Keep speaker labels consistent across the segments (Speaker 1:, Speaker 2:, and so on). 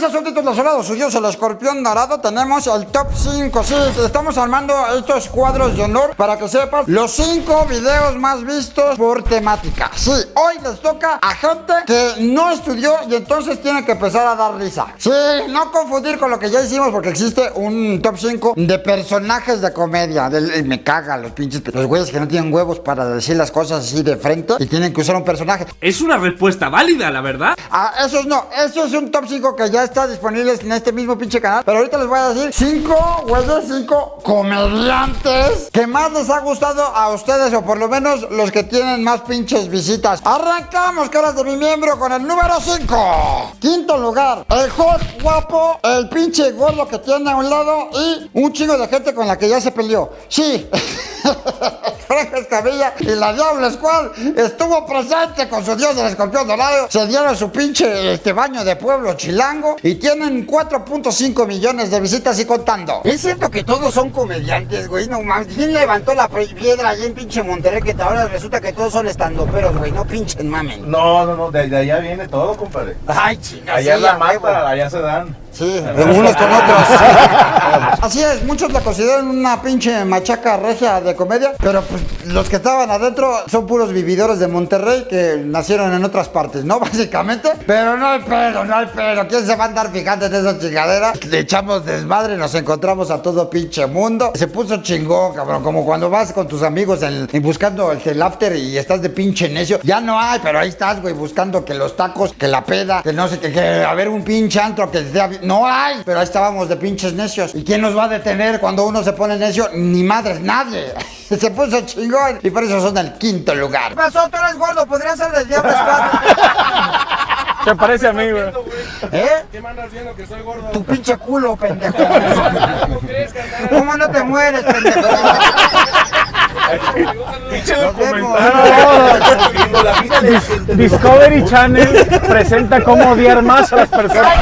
Speaker 1: Lanza subtítulos sonados suyos, el escorpión dorado. Tenemos el top 5. Sí, estamos armando estos cuadros de honor para que sepas los 5 videos más vistos por temática. Sí, hoy les toca a gente que no estudió y entonces tiene que empezar a dar risa. Sí, no confundir con lo que ya hicimos porque existe un top 5 de personajes de comedia. Del- me caga los pinches, los güeyes que no tienen huevos para decir las cosas así de frente y tienen que usar un personaje.
Speaker 2: Es una respuesta válida, la verdad.
Speaker 1: Ah, esos no, eso es un top 5 que ya está disponible en este mismo pinche canal. Pero ahorita les voy a decir 5, güeyes, 5 comediantes que más les ha gustado a ustedes, o por lo menos los que tienen más pinches visitas. Arrancamos, caras de mi miembro, con el número 5. Quinto lugar, el hot guapo, el pinche gordo que tiene a un lado y un chingo de gente con la que ya se peleó. Sí. Y la Diablo Squad estuvo presente con su dios del escorpión dorado. Se dieron su pinche este, baño de pueblo chilango y tienen 4.5 millones de visitas y contando. Es cierto que todos son comediantes, güey. No mames. ¿Quién levantó la piedra allí en pinche Monterrey que ahora resulta que todos son estandoperos, güey? No pinchen mamen.
Speaker 3: No, no, no, de, de allá viene todo, compadre.
Speaker 1: Ay, chinga.
Speaker 3: Allá
Speaker 1: sí,
Speaker 3: es la mata, allá se dan.
Speaker 1: Sí, unos con otros. Así es, muchos la consideran una pinche machaca regia de comedia, pero pues los que estaban adentro son puros vividores de Monterrey que nacieron en otras partes, ¿no? Básicamente. Pero no hay pedo, no hay pedo. ¿Quién se va a andar fijando en esa chingadera? Le echamos desmadre, nos encontramos a todo pinche mundo. Se puso chingón, cabrón, como cuando vas con tus amigos en, en buscando el, el after y estás de pinche necio. Ya no hay, pero ahí estás, güey, buscando que los tacos, que la peda, que no sé, que, que a ver un pinche antro que sea... No hay, pero ahí estábamos de pinches necios. ¿Y quién nos va a detener cuando uno se pone necio? Ni madres, nadie. Se puso chingón y por eso son el quinto lugar. ¿Qué pasó? Tú eres gordo, podría ser del Diablo.
Speaker 4: Se parece a mí, güey.
Speaker 1: ¿Eh?
Speaker 3: ¿Qué me andas viendo que soy gordo?
Speaker 1: Tu pinche culo, pendejo.
Speaker 3: ¿Cómo crees, carnal?
Speaker 1: ¿Cómo no te mueres, pendejo?
Speaker 3: Pinche documental.
Speaker 4: Discovery Channel presenta cómo odiar más a las personas.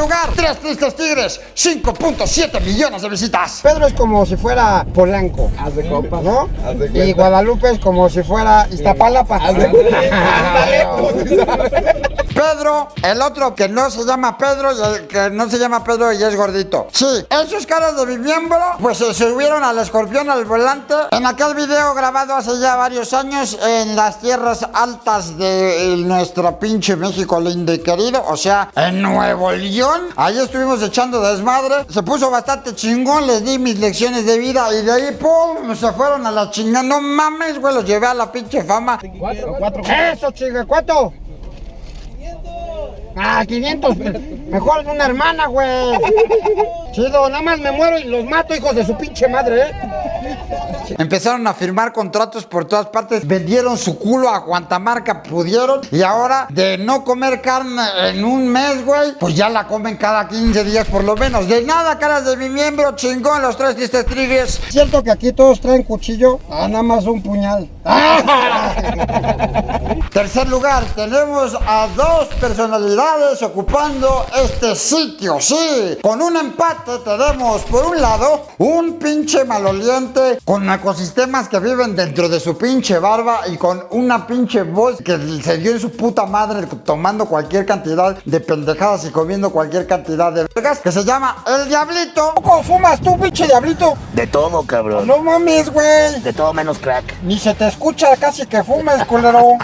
Speaker 1: Lugar, Tres Tristes Tigres, 5.7 millones de visitas. Pedro es como si fuera Polanco. Haz de copas. ¿No? Y Guadalupe es como si fuera Iztapalapa. Pedro, el otro que no se llama Pedro y el que no se llama Pedro y es gordito. Sí, esos caras de mi miembro, pues se subieron al escorpión al volante en aquel video grabado hace ya varios años en las tierras altas de nuestro pinche México lindo y querido, o sea, en Nuevo León. Ahí estuvimos echando desmadre. Se puso bastante chingón, les di mis lecciones de vida y de ahí, pum, se fueron a la chingada. No mames, güey, los llevé a la pinche fama. Eso, chinga, ¿cuánto? Ah, 500. Mejor una hermana, güey. Chido, nada más me muero y los mato, hijos de su pinche madre, ¿eh? Empezaron a firmar contratos por todas partes, vendieron su culo a cuanta marca pudieron y ahora de no comer carne en un mes, güey, pues ya la comen cada 15 días por lo menos. De nada, caras de mi miembro, chingón, los tres tristes triggers. ¿Cierto que aquí todos traen cuchillo? Ah, nada más un puñal. Tercer lugar, tenemos a dos personalidades ocupando este sitio, sí. Con un empate tenemos, por un lado, un pinche maloliente con ecosistemas que viven dentro de su pinche barba y con una pinche voz que se dio en su puta madre tomando cualquier cantidad de pendejadas y comiendo cualquier cantidad de vergas, que se llama El Diablito. ¿Cómo fumas tú, pinche Diablito?
Speaker 5: De todo, cabrón.
Speaker 1: No mames, güey.
Speaker 5: De todo menos crack.
Speaker 1: Ni se te escucha casi que fumes, culero.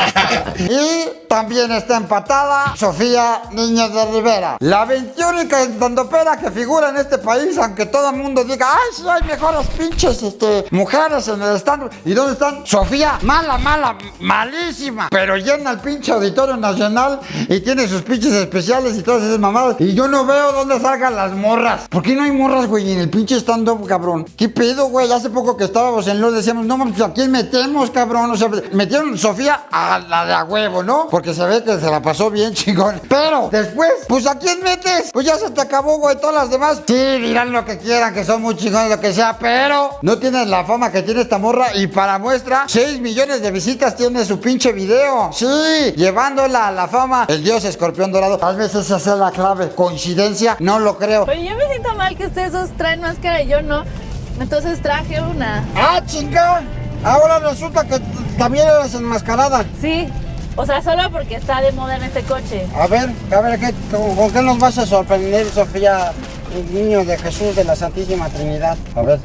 Speaker 1: y también está empatada Sofía Niño de Rivera. La 21 estandopera que figura en este país, aunque todo el mundo diga, ay, sí hay mejores pinches este, mujeres en el stand. ¿Y dónde están? Sofía, mala, mala, malísima. Pero llena el pinche auditorio nacional y tiene sus pinches especiales y todas esas mamadas. Y yo no veo dónde salgan las morras. ¿Por qué no hay morras, güey, en el pinche stand-up, cabrón? ¿Qué pedo, güey? Hace poco que estábamos en LOL decíamos, no, pues ¿a quién metemos, cabrón? O sea, metieron Sofía a la de a huevo, ¿no? Porque se ve que se la pasó bien, chingón. Pero después, pues ¿a quién metes? Pues ya se te acabó, güey, todas las demás. Sí, dirán lo que quieran, que son muy chingones, lo que sea, pero no tienen la fama que tiene esta morra. Y para muestra, 6 millones de visitas tiene su pinche video. Sí, llevándola a la fama. El dios escorpión dorado. Tal vez esa sea la clave. ¿Coincidencia? No lo creo.
Speaker 6: Oye, yo me siento mal que ustedes dos traen máscara y yo no. Entonces traje una.
Speaker 1: ¡Ah, chinga! Ahora resulta que también eres enmascarada.
Speaker 6: Sí. O sea, solo porque está de moda en este coche.
Speaker 1: A ver, a ver, ¿qué, con, con qué nos vas a sorprender, Sofía, el niño de Jesús de la Santísima Trinidad? A ver.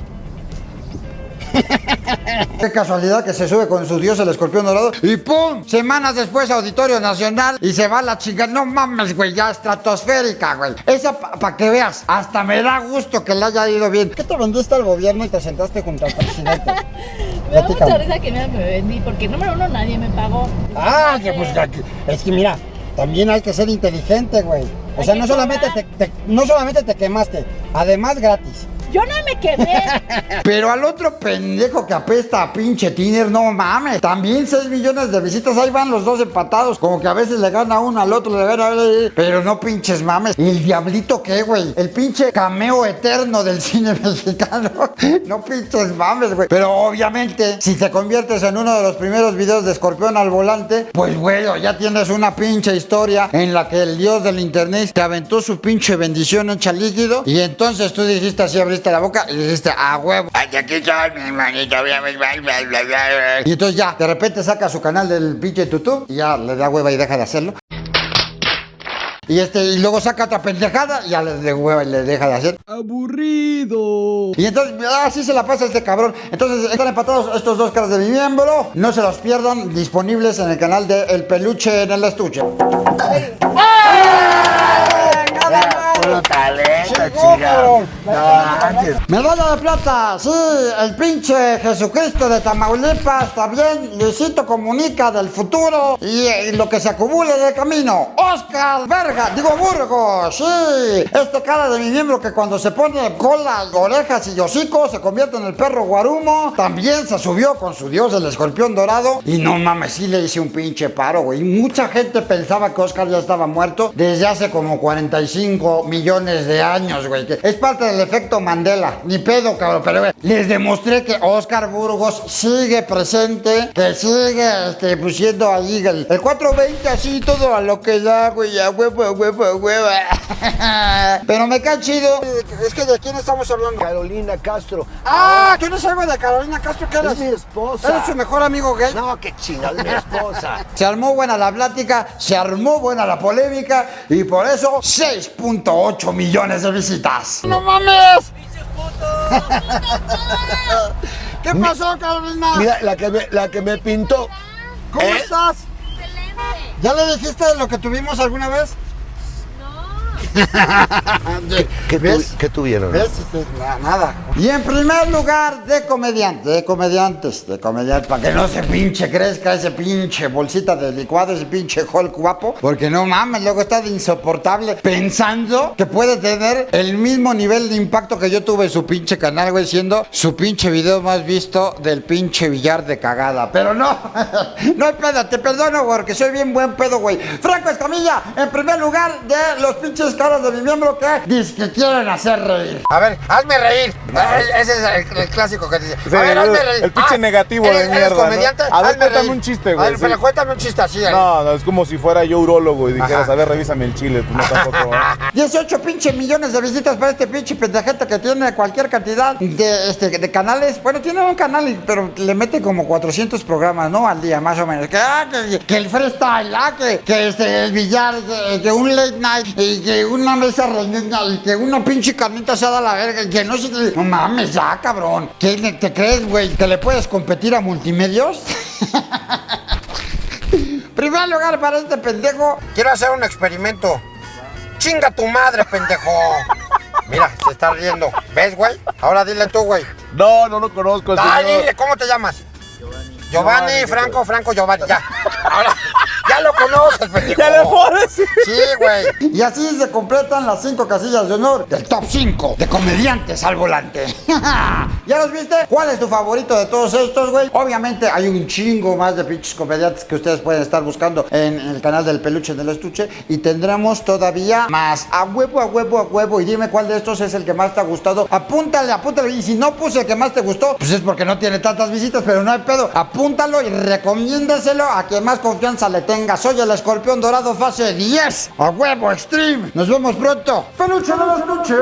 Speaker 1: Qué casualidad que se sube con su dios el escorpión dorado y ¡pum! Semanas después Auditorio Nacional y se va a la chingada. No mames, güey, ya estratosférica, güey. Esa para que veas, hasta me da gusto que le haya ido bien. ¿Qué te vendiste al gobierno y te sentaste junto al presidente?
Speaker 6: Me da mucha risa que me, vendí, porque número uno nadie me pagó.
Speaker 1: Ah, que pues que- es que mira, también hay que ser inteligente, güey. O sea, no solamente te, te- no solamente te quemaste, además gratis.
Speaker 6: Yo no me quemé.
Speaker 1: Pero al otro pendejo que apesta a pinche Tiner, no mames. También 6 millones de visitas, ahí van los dos empatados. Como que a veces le gana uno al otro, le gana. Pero no pinches mames. ¿Y el diablito qué, güey? El pinche cameo eterno del cine mexicano. No pinches mames, güey. Pero obviamente, si te conviertes en uno de los primeros videos de Escorpión al volante, pues, güey, ya tienes una pinche historia en la que el dios del internet te aventó su pinche bendición hecha líquido. Y entonces tú dijiste así, abriste la boca y dijiste, a huevo. Ay, aquí soy, mi hermanito. bla, bla, bla, bla, bla, bla". Y entonces ya, de repente saca su canal del pinche YouTube y ya le da hueva y deja de hacerlo. Y este, y luego saca otra pendejada y ya le de hueva y le deja de hacer.
Speaker 2: Aburrido.
Speaker 1: Y entonces, así se la pasa este cabrón. Entonces, están empatados estos dos caras de mi miembro. No se los pierdan, disponibles en el canal de El Peluche en el Estuche.
Speaker 5: Puro talento,
Speaker 1: cabrón.
Speaker 5: No.
Speaker 1: Medalla de plata, sí, el pinche Jesucristo de Tamaulipas, está bien, Luisito Comunica del futuro y, y lo que se acumule de camino. Oscar Verga, digo Burgos, sí, este cara de mi miembro que cuando se pone cola, orejas y hocico se convierte en el perro guarumo, también se subió con su dios el escorpión dorado y no mames, sí le hice un pinche paro, güey. Mucha gente pensaba que Oscar ya estaba muerto desde hace como 45 millones de años, güey. que Es parte del efecto Mandela. Ni pedo, cabrón. Pero, güey, les demostré que Oscar Burgos sigue presente, que sigue este, pues, siendo ahí el, el 420 así, todo a lo que da, güey. A huevo, a huevo, a huevo. Pero me cae chido. Es que de quién estamos hablando.
Speaker 5: Carolina Castro.
Speaker 1: Ah, tú no sabes de Carolina Castro, ¿qué eres?
Speaker 5: Es mi esposa.
Speaker 1: ¿Eres su mejor amigo gay?
Speaker 5: No, qué chingada, es mi esposa.
Speaker 1: Se armó buena la plática, se armó buena la polémica y por eso 6.8 millones de visitas. ¡No mames! ¿Qué pasó, Carolina?
Speaker 5: Mira, la que me, la que me pintó.
Speaker 1: ¿Cómo
Speaker 5: ¿Eh?
Speaker 1: estás? ¿Ya le dijiste lo que tuvimos alguna vez?
Speaker 5: ¿Qué,
Speaker 1: ¿Ves?
Speaker 5: tu- qué tuvieron?
Speaker 1: ¿Ves? Este, na- Nada. Y en primer lugar, de comediante, de comediantes, de comediantes, para que no se pinche crezca ese pinche bolsita de licuado, ese pinche Hulk guapo, porque no mames, luego está de insoportable pensando que puede tener el mismo nivel de impacto que yo tuve en su pinche canal, güey, siendo su pinche video más visto del pinche billar de cagada. Pero no, no hay pedo, te perdono porque soy bien buen pedo, güey. Franco Escamilla, en primer lugar de los pinches caras de mi miembro que dice que quieren hacer reír. A ver, hazme reír. Ese es el, el clásico que dice.
Speaker 3: Sí,
Speaker 1: a ver,
Speaker 3: el-
Speaker 1: hazme reír.
Speaker 3: el pinche negativo de
Speaker 1: ¿eres- eres
Speaker 3: mierda. A ver,
Speaker 1: Hazme
Speaker 3: cuéntame
Speaker 1: reír.
Speaker 3: un chiste,
Speaker 1: A
Speaker 3: güey,
Speaker 1: ver, pero cuéntame un chiste así.
Speaker 3: No, no, es como si fuera yo urólogo y dijeras,
Speaker 1: Ajá.
Speaker 3: a ver, revísame el chile, pues no tampoco.
Speaker 1: 18 pinche millones de visitas para este pinche pendejete que tiene cualquier cantidad de, este, de canales. Bueno, tiene un canal, pero le mete como 400 programas, ¿no? Al día, más o menos. Que, ah, que, que el freestyle, ah, que, que este, el billar, que, que un late night, y que una mesa reñida, y que una pinche carnita asada a la verga, y que no sé qué. No mames, ya, cabrón. ¿Qué te crees, güey? ¿Que le puedes competir a multimedios? Primer lugar para este pendejo. Quiero hacer un experimento. Chinga tu madre, pendejo. Mira, se está riendo. ¿Ves, güey? Ahora dile tú, güey.
Speaker 3: No, no lo conozco
Speaker 1: Ay,
Speaker 3: señor.
Speaker 1: dile, ¿cómo te llamas? Giovanni, Franco, Franco, Giovanni, ya. Ahora, ya lo conoces, pendejo.
Speaker 3: Ya.
Speaker 1: Sí, güey. Y así se completan las cinco casillas de honor del top 5 de comediantes al volante. ¿Ya los viste? ¿Cuál es tu favorito de todos estos, güey? Obviamente hay un chingo más de pinches comediantes que ustedes pueden estar buscando en el canal del peluche del estuche. Y tendremos todavía más. A huevo, a huevo, a huevo. Y dime cuál de estos es el que más te ha gustado. Apúntale, apúntale. Y si no puse el que más te gustó, pues es porque no tiene tantas visitas, pero no hay pedo. Apúntalo y recomiéndaselo a quien más confianza le tenga. Soy el escorpión dorado fase 10. A huevo, extreme. Nos vemos pronto. Peluche del estuche.